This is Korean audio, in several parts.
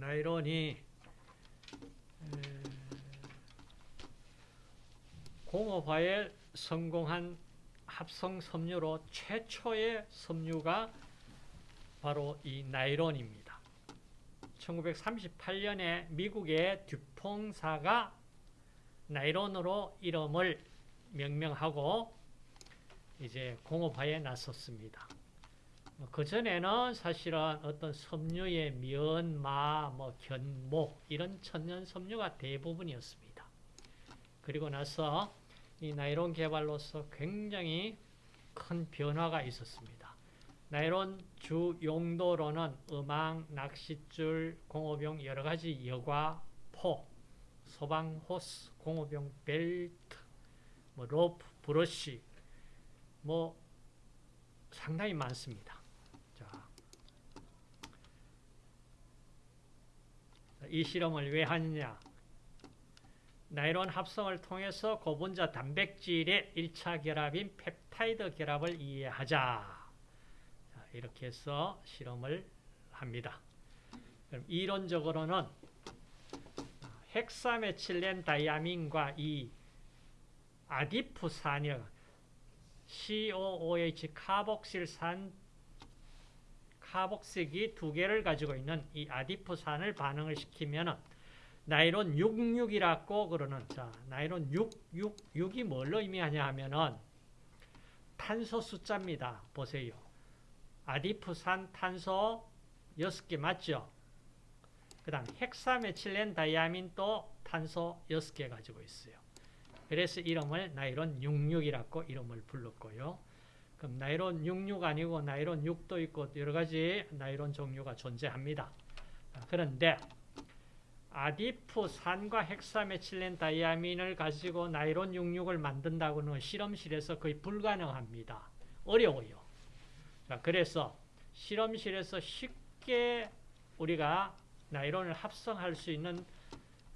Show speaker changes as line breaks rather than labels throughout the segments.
나이론이 공업화에 성공한 합성 섬유로 최초의 섬유가 바로 이 나이론입니다. 1938년에 미국의 듀퐁사가 나이론으로 이름을 명명하고 이제 공업화에 나섰습니다. 그 전에는 사실은 어떤 섬유의 면, 마, 뭐 견, 모 이런 천연 섬유가 대부분이었습니다. 그리고 나서 이 나이론 개발로서 굉장히 큰 변화가 있었습니다. 나이론 주 용도로는 어망, 낚싯줄, 공업용 여러 가지 여과포, 소방 호스, 공업용 벨트, 뭐 로프, 브러쉬, 뭐 상당히 많습니다. 자, 이 실험을 왜 하느냐? 나이론 합성을 통해서 고분자 단백질의 1차 결합인 펩타이드 결합을 이해하자. 자, 이렇게 해서 실험을 합니다. 그럼 이론적으로는 헥사메칠렌 다이아민과 이 아디프산이 COOH 카복실산 카복색이 두 개를 가지고 있는 이 아디프산을 반응을 시키면 나이론 66이라고 그러는 자 나이론 6, 6, 6이 뭘로 의미하냐 하면은 탄소 숫자입니다. 보세요. 아디프산 탄소 6개 맞죠? 그 다음 헥사메칠렌 다이아민도 탄소 6개 가지고 있어요. 그래서 이름을 나이론 66이라고 이름을 불렀고요. 그럼 나이론 66 아니고 나이론 6도 있고 여러 가지 나이론 종류가 존재합니다. 그런데 아디프산과 헥사메칠렌 다이아민을 가지고 나이론 66을 만든다고는 실험실에서 거의 불가능합니다. 어려워요. 그래서 실험실에서 쉽게 우리가 나이론을 합성할 수 있는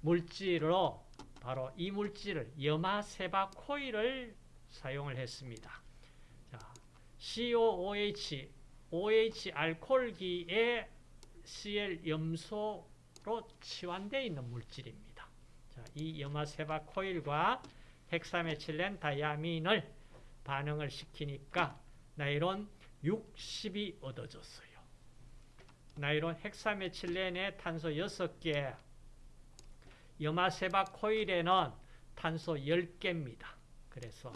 물질로 바로 이 물질을 염화세바 코일을 사용을 했습니다. 자, COOH, OH 알코올기에 Cl 염소로 치환되어 있는 물질입니다. 자, 이 염화세바 코일과 헥사메칠렌 다이아민을 반응을 시키니까 나이론 60이 얻어졌어요. 나이론 헥사메칠렌의 탄소 6개, 염화세바 코일에는 탄소 10개입니다. 그래서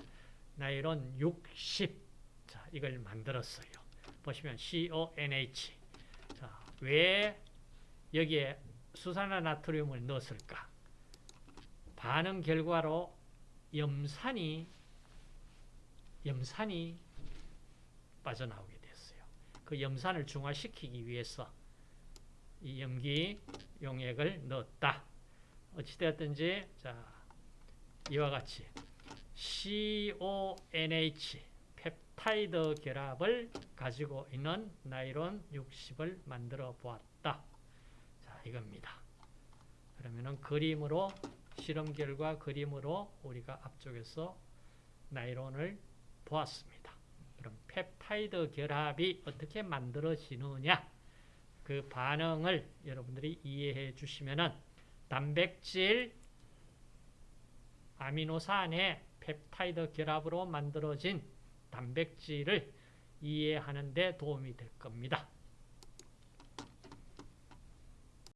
나이론 60, 자, 이걸 만들었어요. 보시면 CONH. 자, 왜 여기에 수산화 나트륨을 넣었을까? 반응 결과로 염산이 염산이 빠져나오게 됐어요. 그 염산을 중화시키기 위해서 이 염기 용액을 넣었다. 어찌되었든지 자 이와 같이 CONH 펩타이드 결합을 가지고 있는 나이론 60을 만들어 보았다. 자 이겁니다. 그러면은 그림으로 실험 결과 그림으로 우리가 앞쪽에서 나이론을 보았습니다. 그럼 펩타이드 결합이 어떻게 만들어지느냐 그 반응을 여러분들이 이해해 주시면은 단백질 아미노산의 펩타이드 결합으로 만들어진 단백질을 이해하는 데 도움이 될 겁니다.